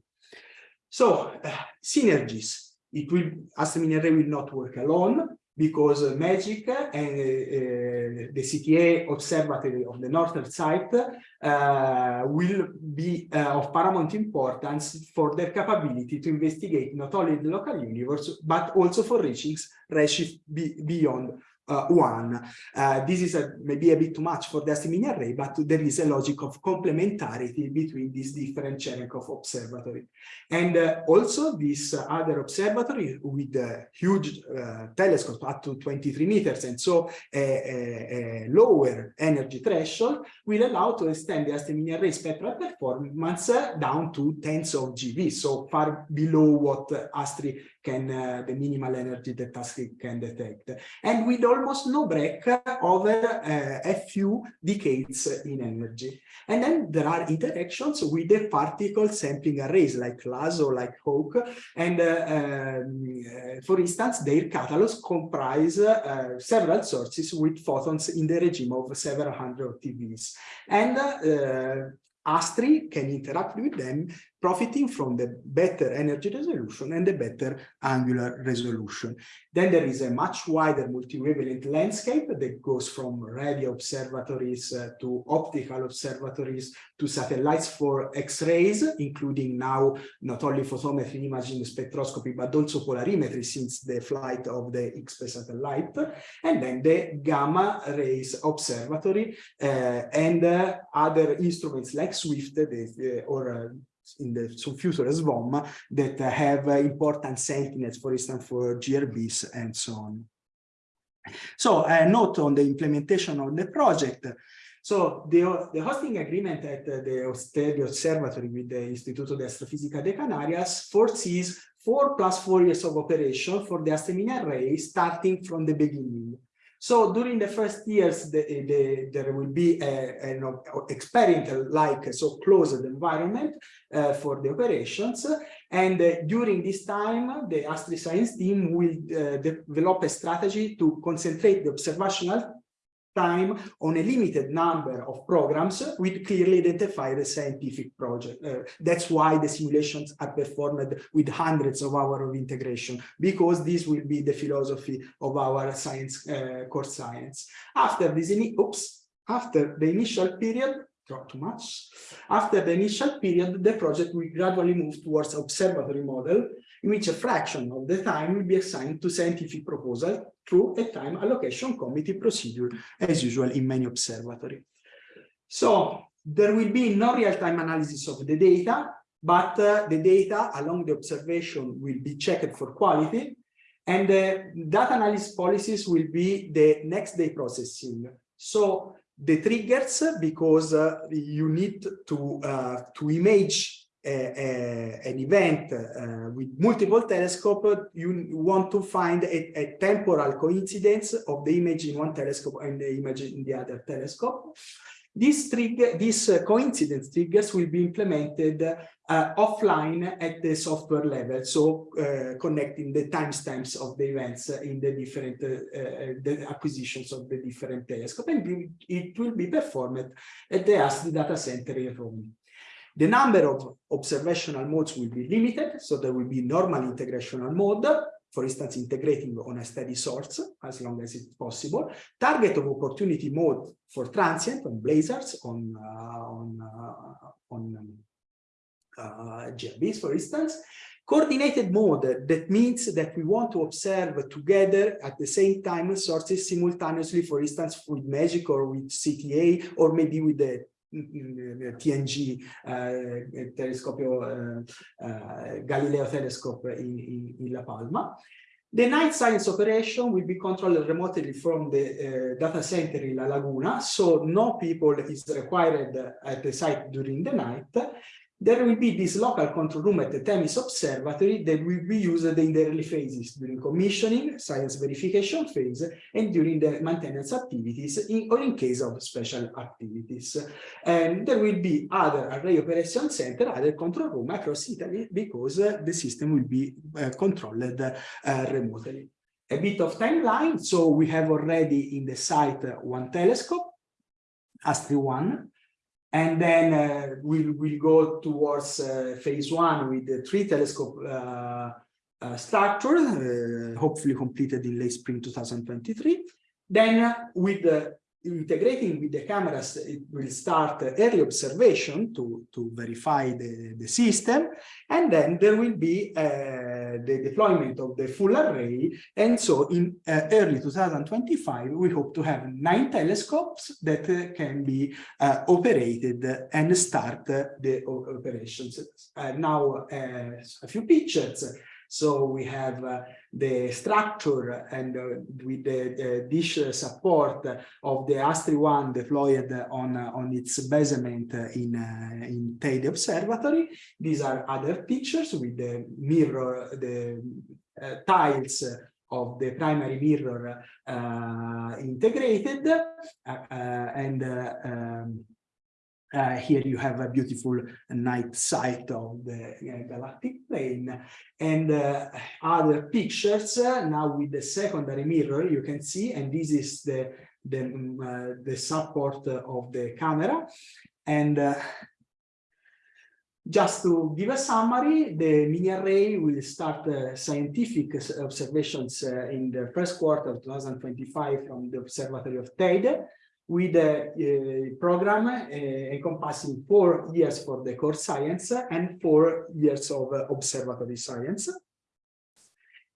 [SPEAKER 2] So uh, synergies. It will ASTRI mini array will not work alone because MAGIC and uh, the CTA observatory of the northern site uh, will be uh, of paramount importance for their capability to investigate not only the local universe, but also for reaching redshift beyond uh, one. Uh, this is a, maybe a bit too much for the ASTRI array, but there is a logic of complementarity between these different Cherenkov observatory. And uh, also this other observatory with a huge uh, telescope up to 23 meters and so a, a, a, lower energy threshold will allow to extend the ASTRI array spectral performance down to tens of GeV, so far below what ASTRI can, uh, the minimal energy that ASTRI can detect. And with almost no break over uh, a few decades in energy. And then there are interactions with the particle sampling arrays like LHAASO, like HAWC, and uh, um, uh, for instance, their catalogs comprise uh, several sources with photons in the regime of several hundred TeVs. And ASTRI can interact with them profiting from the better energy resolution and the better angular resolution. Then there is a much wider multi-wavelength landscape that goes from radio observatories uh, to optical observatories to satellites for X-rays, including now not only photometry imaging spectroscopy, but also polarimetry since the flight of the IXPE satellite, and then the gamma rays observatory uh, and uh, other instruments like SWIFT the, or uh, in the future SVOM that have important sentinels, for instance, for GRBs and so on. So a note on the implementation of the project. So the, the hosting agreement at the Osterio Observatory with the Instituto de Astrofísica de Canarias foresees four plus four years of operation for the ASTRI array starting from the beginning. So during the first years, the, the, there will be an experimental like so closed environment uh, for the operations. And uh, during this time, the ASTRI science team will uh, develop a strategy to concentrate the observational time on a limited number of programs with clearly identified scientific project. Uh, that's why the simulations are performed with hundreds of hours of integration, because this will be the philosophy of our science, uh, core science. After this, oops, after the initial period, not too much. After the initial period, the project will gradually move towards observatory model, in which a fraction of the time will be assigned to scientific proposal through a time allocation committee procedure, as usual in many observatory. So there will be no real-time analysis of the data, but uh, the data along the observation will be checked for quality, and the data analysis policies will be the next day processing. So the triggers, because uh, you need to, uh, to image an event uh, with multiple telescope, you want to find a, a, temporal coincidence of the image in one telescope and the image in the other telescope. This trigger, this uh, coincidence triggers will be implemented uh, offline at the software level, so uh, connecting the timestamps of the events in the different uh, the acquisitions of the different telescope, and it will be performed at the ASTRI data center in Rome. The number of observational modes will be limited, so there will be normal integrational mode, for instance, integrating on a steady source as long as it's possible. Target of opportunity mode for transient on blazars, on uh, on uh, on um, uh, GRBs, for instance. Coordinated mode, that means that we want to observe together at the same time sources simultaneously, for instance, with MAGIC or with CTA, or maybe with the TNG eh, telescopio eh, Galileo telescope in, in, in, La Palma. The night science operation will be controlled remotely from the uh, data center in La Laguna, so no people is required at the site during the night. There will be this local control room at the Themis Observatory that will be used in the early phases during commissioning, science verification phase, and during the maintenance activities in, or in case of special activities. And there will be other array operation center, other control room across Italy because uh, the system will be uh, controlled uh, remotely. A bit of timeline. So we have already in the site one telescope, ASTRI 1, and then uh, we'll, we'll go towards uh, phase one with the three telescope uh, uh structure, uh, hopefully completed in late spring 2023. Then uh, with the integrating with the cameras, it will start early observation to, to verify the, the system. And then there will be the deployment of the full array. And so in uh, early 2025, we hope to have nine telescopes that uh, can be uh, operated and start the operations. Now, a few pictures. So we have uh, the structure and uh, with the, the, dish support of the ASTRI one deployed on, uh, on its basement in, uh, in Teide Observatory. These are other pictures with the mirror, the uh, tiles of the primary mirror integrated and um, uh, here you have a beautiful night sight of the uh, galactic plane. And uh, other pictures uh, now with the secondary mirror you can see and this is the the, um, uh, the support of the camera. And uh, just to give a summary, the mini array will start scientific observations in the first quarter of 2025 from the Observatory of Teide with a, a program uh, encompassing four years for the core science and four years of observatory science.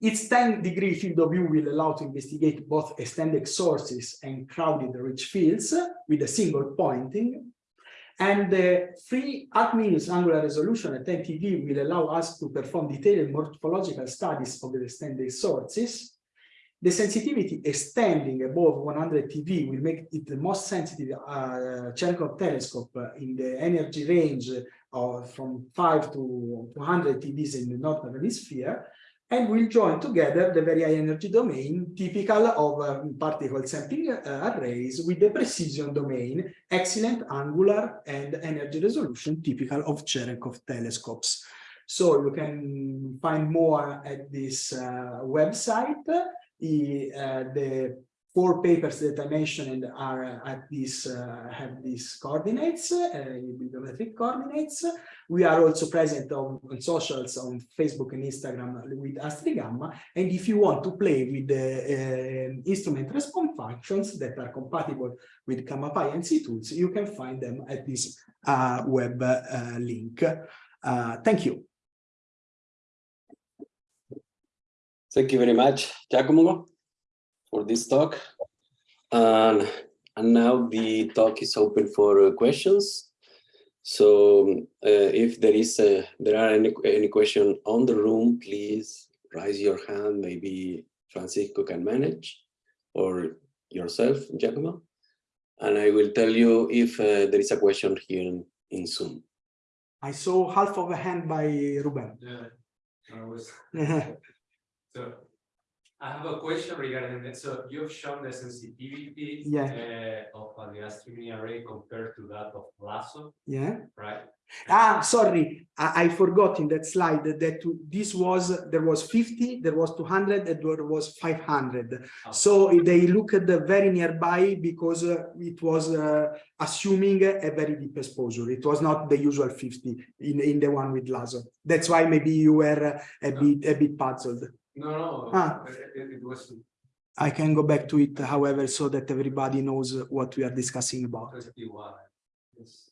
[SPEAKER 2] Its 10 degree field of view will allow to investigate both extended sources and crowded rich fields with a single pointing. And the free Arc-Minus angular resolution at 10 TeV will allow us to perform detailed morphological studies of the extended sources the sensitivity extending above 100 TeV will make it the most sensitive uh, Cherenkov telescope in the energy range of from 5 to 200 TeVs in the northern hemisphere and will join together the very high energy domain typical of uh, particle sampling uh, arrays with the precision domain, excellent angular and energy resolution typical of Cherenkov telescopes. So you can find more at this uh, website the, uh, the four papers that I mentioned are at this uh, have these coordinates, uh, bibliometric coordinates. We are also present on, on, socials on Facebook and Instagram with ASTRI Gamma. And if you want to play with the uh, instrument response functions that are compatible with Gammapy and ctools, you can find them at this uh, web uh, link. Uh, thank you.
[SPEAKER 1] Thank you very much, Giacomo, for this talk. And, and now the talk is open for uh, questions. So uh, if there is a, there are any, any question on the room, please raise your hand. Maybe Francisco can manage or yourself, Giacomo. And I will tell you if uh, there is a question here in, in Zoom.
[SPEAKER 2] I saw half of a hand by Ruben.
[SPEAKER 3] Yeah, I was, so I have a question regarding that. So you've shown the sensitivity
[SPEAKER 2] Yeah.
[SPEAKER 3] uh, of the streaming array compared to that of LHAASO,
[SPEAKER 2] yeah.
[SPEAKER 3] right?
[SPEAKER 2] Ah, sorry, I, I forgot in that slide that this was, there was 50, there was 200, and there was 500.
[SPEAKER 3] Oh.
[SPEAKER 2] So they looked at the very nearby because uh, it was uh, assuming a very deep exposure. It was not the usual 50 in, in the one with LHAASO. That's why maybe you were uh, a bit, a bit puzzled.
[SPEAKER 3] No, no,
[SPEAKER 2] Ah.
[SPEAKER 3] it, it was
[SPEAKER 2] I can go back to it, however, so that everybody knows what we are discussing about.
[SPEAKER 3] It's-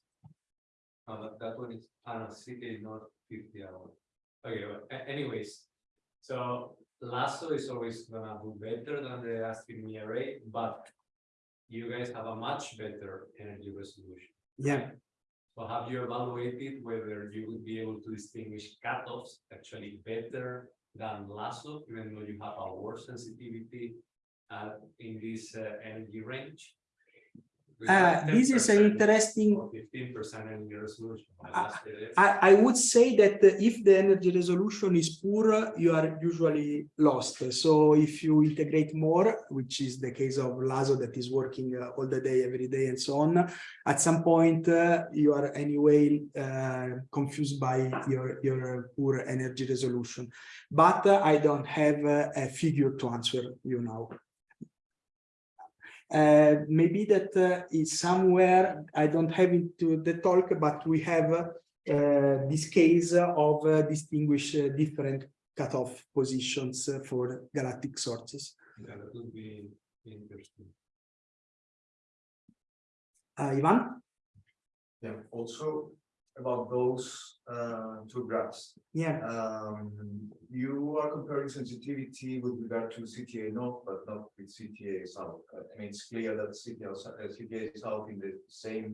[SPEAKER 3] No, that, one is, don't not fifty hours. Okay, well, anyways, so LHAASO is always gonna do better than the streaming array, but you guys have a much better energy resolution.
[SPEAKER 2] Yeah.
[SPEAKER 3] So have you evaluated whether you would be able to distinguish cutoffs actually better than LHAASO, even though you have a worse sensitivity uh, in this uh, energy range?
[SPEAKER 2] Uh, this is an interesting
[SPEAKER 3] Fifteen percent energy resolution.
[SPEAKER 2] I- I, I would say that if the energy resolution is poor, you are usually lost. So if you integrate more, which is the case of LHAASO that is working uh, all the day, every day and so on, at some point uh, you are anyway uh, confused by your, your poor energy resolution. But uh, I don't have uh, a figure to answer you now. Uh, maybe that uh, is somewhere, I don't have into the talk, but we have uh, this case of uh, distinguish uh, different cutoff positions uh, for galactic sources.
[SPEAKER 3] Yeah, That would be interesting.
[SPEAKER 2] Uh, Ivan?
[SPEAKER 4] Yeah, also about those uh two graphs.
[SPEAKER 2] Yeah,
[SPEAKER 4] Um, you are comparing sensitivity with regard to CTA north, but not with CTA south. Uh, I mean, it's clear that CTA, uh, CTA south in the same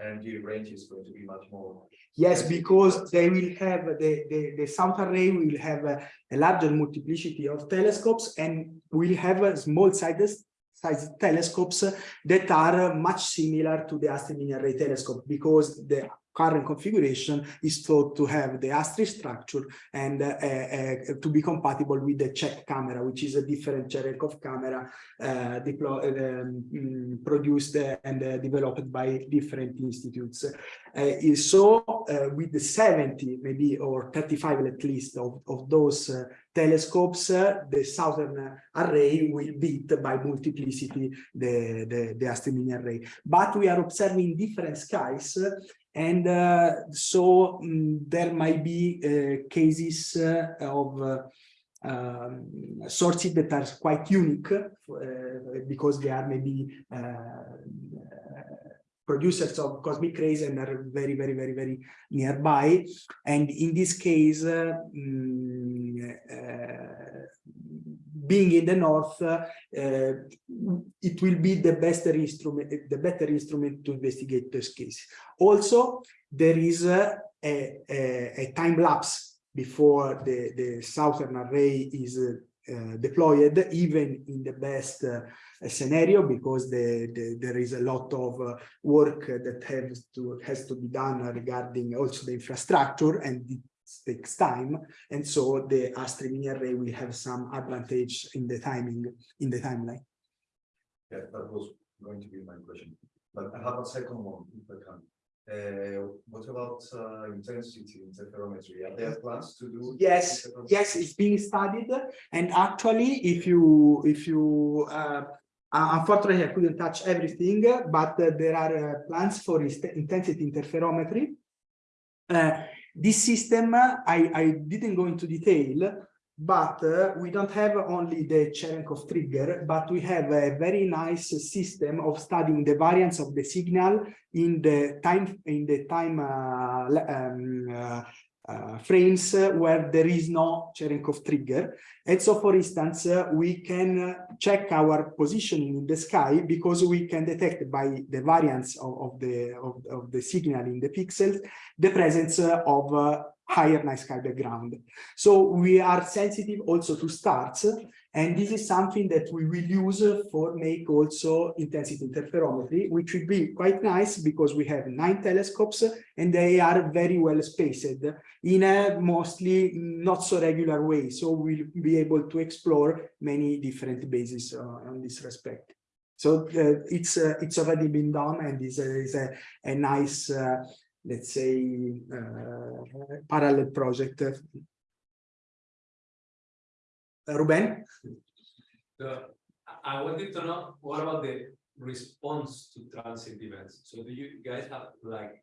[SPEAKER 4] energy range is going to be much more.
[SPEAKER 2] yes, because they will have the, the, the south array will have a, a larger multiplicity of telescopes and will have a small sizes size telescopes that are much similar to the Mini Array telescope because the current configuration is thought to have the ASTRI structure and uh, uh, to be compatible with the CHEC camera, which is a different Cherenkov camera uh, deployed, um, mm, produced uh, and uh, developed by different institutes. Uh, so uh, with the 70 maybe or 35 at least of, of those uh, telescopes, uh, the southern array will beat by multiplicity the, the, the ASTRI Mini array. But we are observing different skies uh, and uh, so mm, there might be uh, cases uh, of uh, um, sources that are quite unique uh, because they are maybe uh, producers of cosmic rays and are very, very, very, very nearby. And in this case, uh, being in the north, uh, it will be the best instrument, the better instrument to investigate this case. Also, there is a, a, a time lapse before the, the southern array is uh, deployed, even in the best uh, scenario, because the, the, there is a lot of uh, work that has to has to be done regarding also the infrastructure, and it takes time. And so the ASTRI Mini array will have some advantage in the timing, in the timeline.
[SPEAKER 4] Yeah, that was going to be my question. But I have a second one, if I can. Uh, what about uh intensity interferometry? Are there plans to do?
[SPEAKER 2] Yes, yes, it's being studied. And actually, if you, if you, uh, uh, unfortunately, I couldn't touch everything, but uh, there are uh, plans for intensity interferometry. This system, uh, I, I didn't go into detail, but uh, we don't have only the Cherenkov trigger, but we have a very nice system of studying the variance of the signal in the time in the time uh, um, uh, uh, frames where there is no Cherenkov trigger. And so, for instance, uh, we can uh, check our positioning in the sky because we can detect by the variance of, of the of, of the signal in the pixels the presence uh, of uh, higher night sky background. So we are sensitive also to stars, and this is something that we will use for make also intensity interferometry, which will be quite nice because we have nine telescopes and they are very well spaced in a mostly not so regular way. So we'll be able to explore many different bases uh, on this respect. So uh, it's uh, it's already been done and is a, is a, a nice, uh, let's say, uh, parallel project. Uh, Ruben?
[SPEAKER 3] So I- wanted to know, what about the response to transit events? So do you guys have like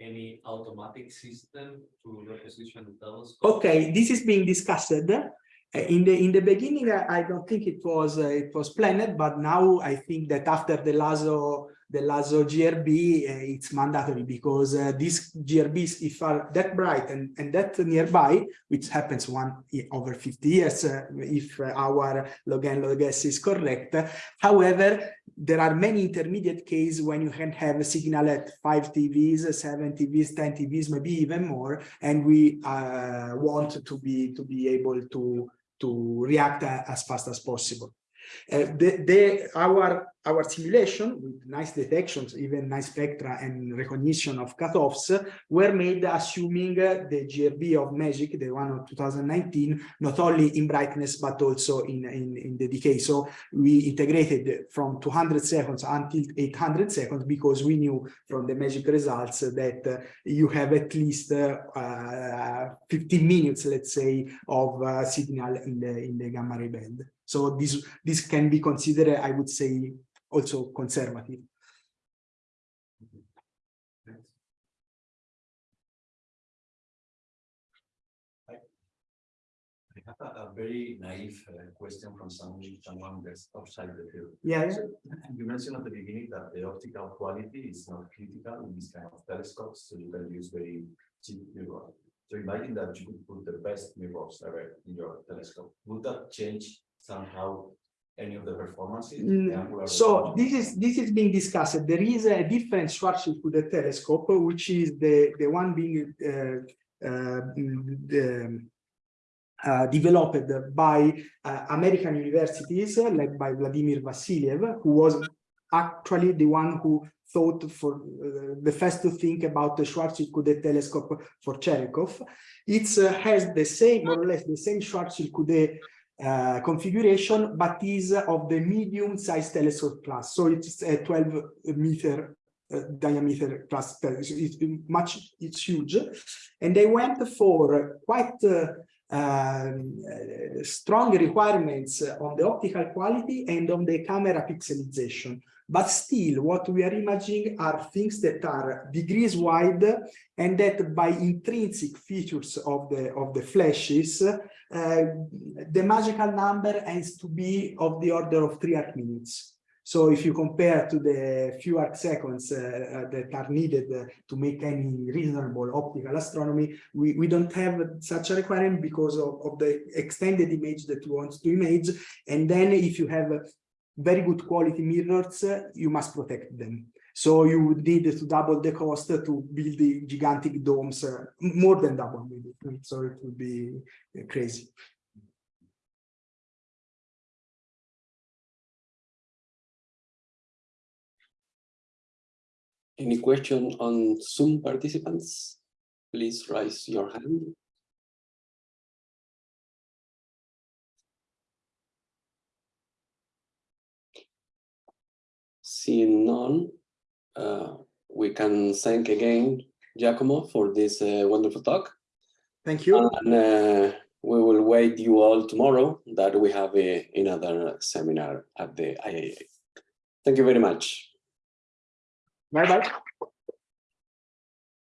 [SPEAKER 3] any automatic system to reposition the telescope?
[SPEAKER 2] Okay, this is being discussed. Uh, In the in the beginning, I, I don't think it was uh, it was planned, but now I think that after the LHAASO the LHAASO GRB, uh, it's mandatory because uh, these GRBs, if are that bright and, and that nearby, which happens one over 50 years, uh, if uh, our log n log s is correct. However, there are many intermediate cases when you can have a signal at five TeVs, seven TeVs, 10 TeVs, maybe even more, and we uh, want to be to be able to to react a- as fast as possible. Uh, the, the, our, our simulation with nice detections, even nice spectra and recognition of cutoffs were made assuming uh, the GRB of MAGIC, the one of 2019, not only in brightness, but also in, in, in the decay. So we integrated from 200 seconds until 800 seconds because we knew from the MAGIC results that uh, you have at least uh, uh, 15 minutes, let's say, of uh, signal in the, in the gamma ray band. So this, this can be considered, I would say, also conservative.
[SPEAKER 4] I have a, a very naive uh, question from someone, someone that's outside the field.
[SPEAKER 2] Yeah, yeah.
[SPEAKER 4] You mentioned at the beginning that the optical quality is not critical in this kind of telescopes, so you can use very cheap mirrors. So imagine that you could put the best mirrors ever in your telescope. Would that change somehow any of the performances?
[SPEAKER 2] Mm,
[SPEAKER 4] The
[SPEAKER 2] So this is this is being discussed. There is a different Schwarzschild telescope, which is the the one being uh, uh, the, uh, developed by uh, American universities, uh, led by Vladimir Vassiliev, who was actually the one who thought for uh, the first to think about the Schwarzschild telescope for Cherenkov. It has the same, more or less, the same Schwarzschild uh, configuration, but is of the medium size telescope class. So it's a 12 meter uh, diameter telescope. It's much, it's huge. And they went for quite uh, um, uh, strong requirements on the optical quality and on the camera pixelization. But still, what we are imagining are things that are degrees wide and that by intrinsic features of the of the flashes, uh, the magical number ends to be of the order of three arc minutes. So if you compare to the few arc seconds uh, uh, that are needed uh, to make any reasonable optical astronomy, we, we don't have such a requirement because of, of the extended image that you want to image. And then if you have very good quality mirrors, you must protect them. So you would need to double the cost to build the gigantic domes, uh, more than double maybe. So it would be crazy.
[SPEAKER 1] Any question on Zoom participants? Please raise your hand. Seeing none, uh, we can thank again Giacomo for this uh, wonderful talk.
[SPEAKER 2] Thank you.
[SPEAKER 1] And uh, we will wait you all tomorrow that we have a, another seminar at the IAA. Thank you very much.
[SPEAKER 2] Bye bye.